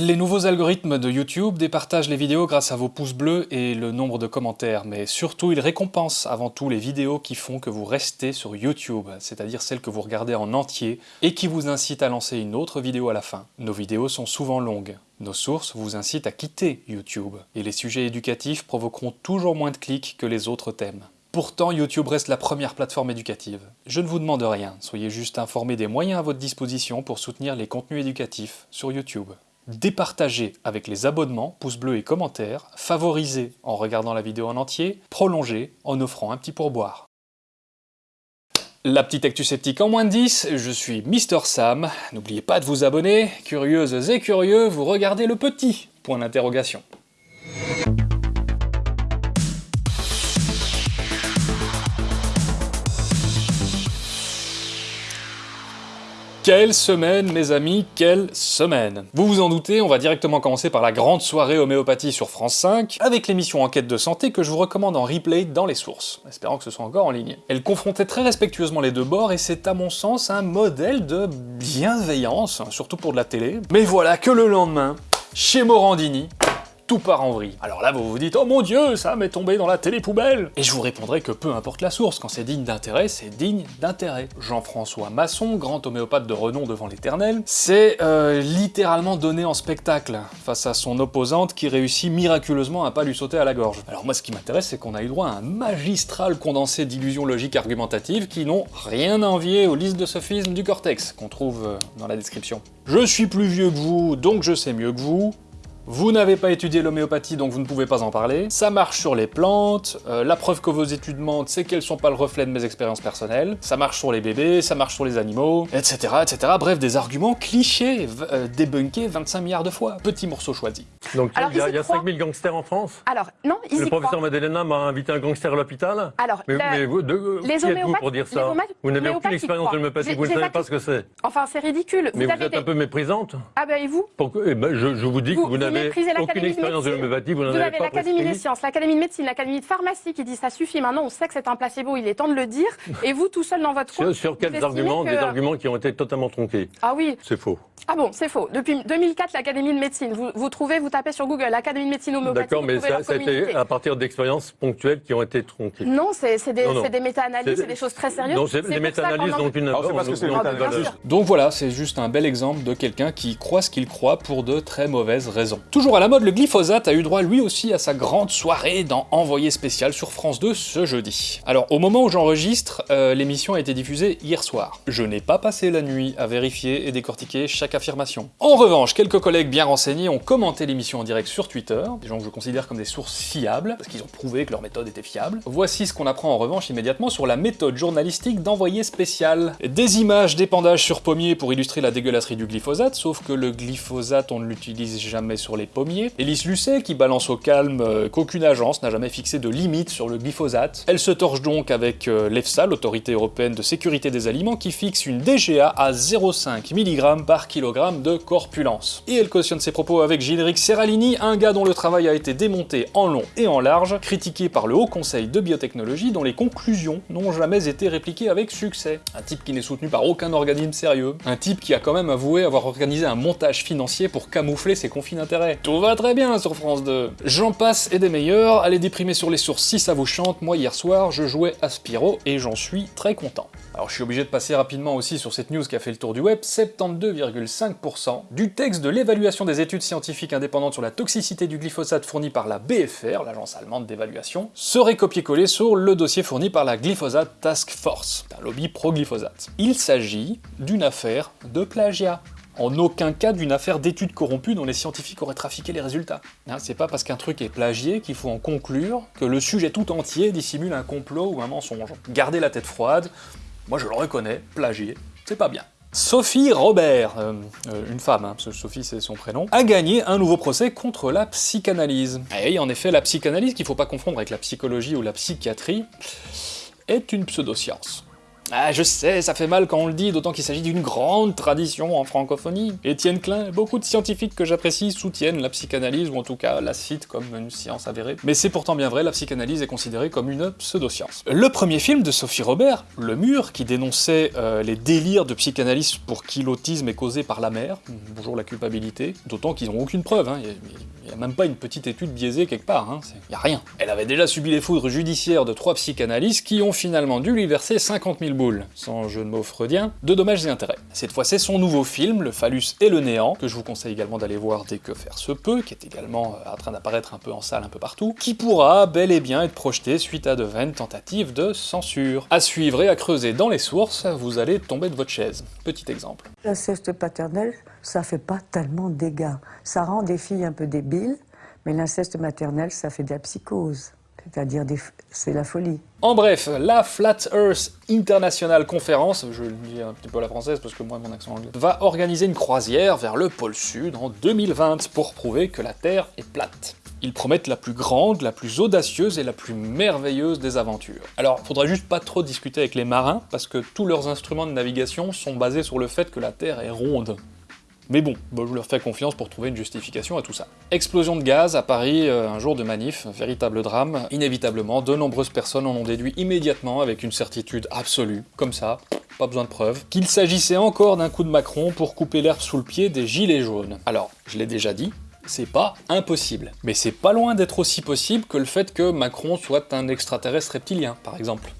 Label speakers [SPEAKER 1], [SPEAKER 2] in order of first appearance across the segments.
[SPEAKER 1] Les nouveaux algorithmes de YouTube départagent les vidéos grâce à vos pouces bleus et le nombre de commentaires, mais surtout ils récompensent avant tout les vidéos qui font que vous restez sur YouTube, c'est-à-dire celles que vous regardez en entier et qui vous incitent à lancer une autre vidéo à la fin. Nos vidéos sont souvent longues. Nos sources vous incitent à quitter YouTube, et les sujets éducatifs provoqueront toujours moins de clics que les autres thèmes. Pourtant, YouTube reste la première plateforme éducative. Je ne vous demande rien, soyez juste informés des moyens à votre disposition pour soutenir les contenus éducatifs sur YouTube départager avec les abonnements, pouces bleus et commentaires, favoriser en regardant la vidéo en entier, prolonger en offrant un petit pourboire. La petite actu sceptique en moins de 10, je suis Mister Sam, n'oubliez pas de vous abonner, curieuses et curieux, vous regardez le petit? Point d'interrogation. Quelle semaine, mes amis, quelle semaine Vous vous en doutez, on va directement commencer par la grande soirée homéopathie sur France 5, avec l'émission Enquête de santé que je vous recommande en replay dans les sources, espérant que ce soit encore en ligne. Elle confrontait très respectueusement les deux bords, et c'est à mon sens un modèle de bienveillance, surtout pour de la télé. Mais voilà que le lendemain, chez Morandini, tout part en vrille. Alors là, vous vous dites « Oh mon dieu, ça m'est tombé dans la télé poubelle !» Et je vous répondrai que peu importe la source, quand c'est digne d'intérêt, c'est digne d'intérêt. Jean-François Masson, grand homéopathe de renom devant l'éternel, c'est euh, littéralement donné en spectacle face à son opposante qui réussit miraculeusement à pas lui sauter à la gorge. Alors moi, ce qui m'intéresse, c'est qu'on a eu droit à un magistral condensé d'illusions logiques argumentatives qui n'ont rien à envier aux listes de sophismes du cortex, qu'on trouve euh, dans la description. Je suis plus vieux que vous, donc je sais mieux que vous, vous n'avez pas étudié l'homéopathie, donc vous ne pouvez pas en parler. Ça marche sur les plantes. Euh, la preuve que vos études mentent, c'est qu'elles sont pas le reflet de mes expériences personnelles. Ça marche sur les bébés, ça marche sur les animaux, etc. etc. Bref, des arguments clichés, euh, débunkés 25 milliards de fois. Petit morceau choisi.
[SPEAKER 2] Donc il y a, 5000 gangsters en France
[SPEAKER 3] Alors, non, ils
[SPEAKER 2] Le professeur Madelena m'a invité un gangster à l'hôpital
[SPEAKER 3] Alors,
[SPEAKER 2] mais, vous, de,
[SPEAKER 3] les
[SPEAKER 2] qui êtes-vous pour dire ça Vous n'avez aucune expérience de l'homéopathie, vous ne savez pas ce que c'est.
[SPEAKER 3] Enfin, c'est ridicule.
[SPEAKER 2] Mais vous, êtes un peu méprisante.
[SPEAKER 3] Ah ben, et vous
[SPEAKER 2] eh ben, je, vous dis que vous n'avez aucune expérience vous
[SPEAKER 3] avez l'Académie des sciences, l'Académie de médecine, l'Académie de pharmacie qui dit ça suffit, maintenant on sait que c'est un placebo, il est temps de le dire, et vous tout seul dans votre
[SPEAKER 2] coin. Sur, quels arguments Des arguments qui ont été totalement tronqués.
[SPEAKER 3] Ah oui.
[SPEAKER 2] C'est faux.
[SPEAKER 3] Ah bon, c'est faux. Depuis 2004, l'Académie de médecine, vous, vous, trouvez, vous tapez sur Google, l'Académie de médecine homéopathique.
[SPEAKER 2] D'accord, mais ça, a été à partir d'expériences ponctuelles qui ont été tronquées.
[SPEAKER 3] Non, c'est des, des méta-analyses, c'est des choses très sérieuses.
[SPEAKER 2] Non, c'est des méta-analyses dont une
[SPEAKER 1] Donc voilà, c'est juste un bel exemple de quelqu'un qui croit ce qu'il croit pour de très mauvaises raisons. Toujours à la mode, le glyphosate a eu droit lui aussi à sa grande soirée dans Envoyé spécial sur France 2 ce jeudi. Alors au moment où j'enregistre, euh, l'émission a été diffusée hier soir. Je n'ai pas passé la nuit à vérifier et décortiquer chaque affirmation. En revanche, quelques collègues bien renseignés ont commenté l'émission en direct sur Twitter, des gens que je considère comme des sources fiables, parce qu'ils ont prouvé que leur méthode était fiable. Voici ce qu'on apprend en revanche immédiatement sur la méthode journalistique d'envoyé spécial. Des images d'épandage sur pommiers pour illustrer la dégueulasserie du glyphosate, sauf que le glyphosate on ne l'utilise jamais sur les pommiers. Elise Lucet qui balance au calme euh, qu'aucune agence n'a jamais fixé de limite sur le glyphosate. Elle se torche donc avec euh, l'EFSA, l'autorité européenne de sécurité des aliments, qui fixe une DGA à 0,5 mg par kilogramme de corpulence. Et elle cautionne ses propos avec Gilles-Éric Serralini, un gars dont le travail a été démonté en long et en large, critiqué par le Haut Conseil de Biotechnologie, dont les conclusions n'ont jamais été répliquées avec succès. Un type qui n'est soutenu par aucun organisme sérieux. Un type qui a quand même avoué avoir organisé un montage financier pour camoufler ses conflits d'intérêts. Tout va très bien sur France 2 J'en passe et des meilleurs, allez déprimer sur les sources si ça vous chante, moi hier soir je jouais à Spyro et j'en suis très content. Alors je suis obligé de passer rapidement aussi sur cette news qui a fait le tour du web, 72,5% du texte de l'évaluation des études scientifiques indépendantes sur la toxicité du glyphosate fourni par la BFR, l'agence allemande d'évaluation, serait copié-collé sur le dossier fourni par la Glyphosate Task Force, un lobby pro-glyphosate. Il s'agit d'une affaire de plagiat en aucun cas d'une affaire d'études corrompues dont les scientifiques auraient trafiqué les résultats. Hein, c'est pas parce qu'un truc est plagié qu'il faut en conclure que le sujet tout entier dissimule un complot ou un mensonge. Gardez la tête froide, moi je le reconnais, plagié, c'est pas bien. Sophie Robert, euh, euh, une femme, hein, Sophie c'est son prénom, a gagné un nouveau procès contre la psychanalyse. Et en effet, la psychanalyse, qu'il faut pas confondre avec la psychologie ou la psychiatrie, est une pseudoscience. Ah, je sais, ça fait mal quand on le dit, d'autant qu'il s'agit d'une grande tradition en francophonie. Étienne Klein, beaucoup de scientifiques que j'apprécie soutiennent la psychanalyse, ou en tout cas la citent comme une science avérée. Mais c'est pourtant bien vrai, la psychanalyse est considérée comme une pseudo-science. Le premier film de Sophie Robert, Le Mur, qui dénonçait euh, les délires de psychanalyste pour qui l'autisme est causé par la mère, bonjour la culpabilité, d'autant qu'ils n'ont aucune preuve, hein. N'y a, même pas une petite étude biaisée quelque part, hein. il n'y a rien. Elle avait déjà subi les foudres judiciaires de trois psychanalystes qui ont finalement dû lui verser 50 000 boules, sans jeu de mots freudien, de dommages et intérêts. Cette fois c'est son nouveau film, Le phallus et le néant, que je vous conseille également d'aller voir dès que faire se peut, qui est également euh, en train d'apparaître un peu en salle un peu partout, qui pourra bel et bien être projeté suite à de vaines tentatives de censure. À suivre et à creuser dans les sources, vous allez tomber de votre chaise. Petit exemple.
[SPEAKER 4] L'inceste paternel, ça fait pas tellement de dégâts. Ça rend des filles un peu débiles, mais l'inceste maternel, ça fait de la psychose. C'est-à-dire, c'est la folie.
[SPEAKER 1] En bref, la Flat Earth International Conference, je le dis un petit peu à la française parce que moi mon accent anglais, va organiser une croisière vers le pôle sud en 2020 pour prouver que la Terre est plate. Ils promettent la plus grande, la plus audacieuse et la plus merveilleuse des aventures. Alors, faudra juste pas trop discuter avec les marins, parce que tous leurs instruments de navigation sont basés sur le fait que la Terre est ronde. Mais bon, je leur fais confiance pour trouver une justification à tout ça. Explosion de gaz à Paris, euh, un jour de manif, véritable drame. Inévitablement, de nombreuses personnes en ont déduit immédiatement avec une certitude absolue, comme ça, pas besoin de preuves, qu'il s'agissait encore d'un coup de Macron pour couper l'herbe sous le pied des gilets jaunes. Alors, je l'ai déjà dit, c'est pas impossible. Mais c'est pas loin d'être aussi possible que le fait que Macron soit un extraterrestre reptilien, par exemple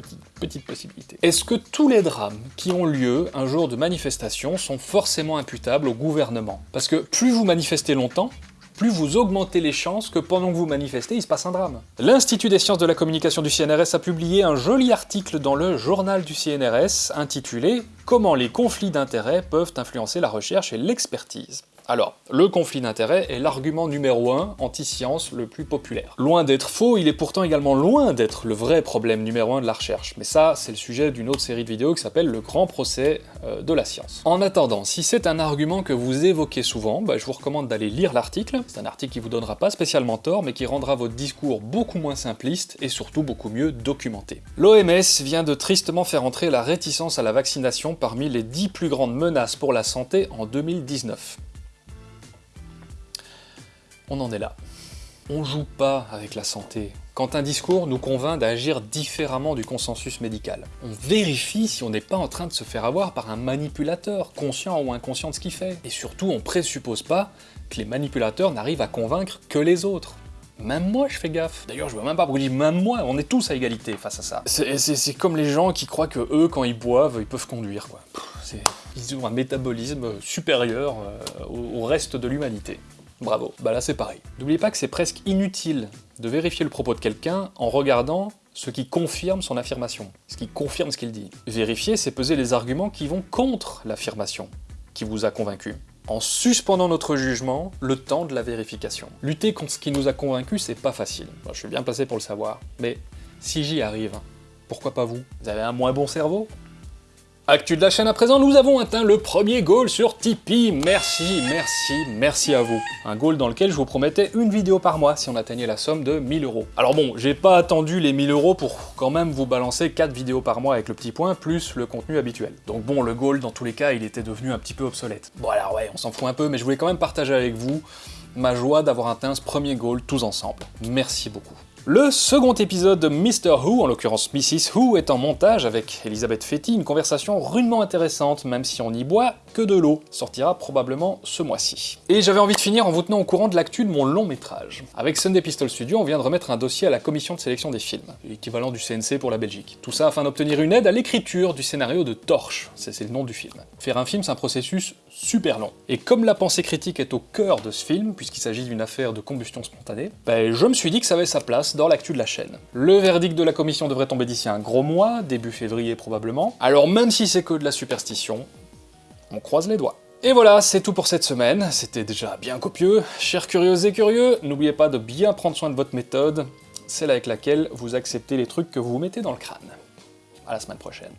[SPEAKER 1] petite, possibilité. Est-ce que tous les drames qui ont lieu un jour de manifestation sont forcément imputables au gouvernement? Parce que plus vous manifestez longtemps, plus vous augmentez les chances que pendant que vous manifestez, il se passe un drame. L'Institut des sciences de la communication du CNRS a publié un joli article dans le journal du CNRS intitulé « Comment les conflits d'intérêts peuvent influencer la recherche et l'expertise ». Alors, le conflit d'intérêts est l'argument numéro 1 anti-science le plus populaire. Loin d'être faux, il est pourtant également loin d'être le vrai problème numéro 1 de la recherche, mais ça, c'est le sujet d'une autre série de vidéos qui s'appelle le grand procès euh, de la science. En attendant, si c'est un argument que vous évoquez souvent, bah, je vous recommande d'aller lire l'article, c'est un article qui vous donnera pas spécialement tort, mais qui rendra votre discours beaucoup moins simpliste et surtout beaucoup mieux documenté. L'OMS vient de tristement faire entrer la réticence à la vaccination parmi les 10 plus grandes menaces pour la santé en 2019 on en est là. On joue pas avec la santé. Quand un discours nous convainc d'agir différemment du consensus médical, on vérifie si on n'est pas en train de se faire avoir par un manipulateur, conscient ou inconscient de ce qu'il fait. Et surtout, on présuppose pas que les manipulateurs n'arrivent à convaincre que les autres. Même moi, je fais gaffe. D'ailleurs, je vois même pas pourquoi même moi, on est tous à égalité face à ça. C'est comme les gens qui croient que eux, quand ils boivent, ils peuvent conduire. Ils ont un métabolisme supérieur euh, au reste de l'humanité. Bravo, bah là c'est pareil. N'oubliez pas que c'est presque inutile de vérifier le propos de quelqu'un en regardant ce qui confirme son affirmation, ce qui confirme ce qu'il dit. Vérifier, c'est peser les arguments qui vont contre l'affirmation qui vous a convaincu, en suspendant notre jugement le temps de la vérification. Lutter contre ce qui nous a convaincu, c'est pas facile. je suis bien placé pour le savoir, mais si j'y arrive, pourquoi pas vous? Vous avez un moins bon cerveau? Actu de la chaîne à présent, nous avons atteint le premier goal sur Tipeee. Merci, merci, merci à vous. Un goal dans lequel je vous promettais une vidéo par mois si on atteignait la somme de 1000 euros. Alors bon, j'ai pas attendu les 1000 euros pour quand même vous balancer 4 vidéos par mois avec le petit point, plus le contenu habituel. Donc bon, le goal, dans tous les cas, il était devenu un petit peu obsolète. Bon alors ouais, on s'en fout un peu, mais je voulais quand même partager avec vous ma joie d'avoir atteint ce premier goal tous ensemble. Merci beaucoup. Le second épisode de Mr. Who, en l'occurrence Mrs. Who, est en montage avec Elisabeth Fetty, une conversation rudement intéressante, même si on n'y boit que de l'eau. Sortira probablement ce mois-ci. Et j'avais envie de finir en vous tenant au courant de l'actu de mon long métrage. Avec Sunday Pistol Studio, on vient de remettre un dossier à la commission de sélection des films, l'équivalent du CNC pour la Belgique. Tout ça afin d'obtenir une aide à l'écriture du scénario de Torche, c'est le nom du film. Faire un film, c'est un processus super long. Et comme la pensée critique est au cœur de ce film, puisqu'il s'agit d'une affaire de combustion spontanée, ben je me suis dit que ça avait sa place dans l'actu de la chaîne. Le verdict de la commission devrait tomber d'ici un gros mois, début février probablement, alors même si c'est que de la superstition, on croise les doigts. Et voilà, c'est tout pour cette semaine, c'était déjà bien copieux. Chers curieuses et curieux, n'oubliez pas de bien prendre soin de votre méthode, celle avec laquelle vous acceptez les trucs que vous mettez dans le crâne. À la semaine prochaine.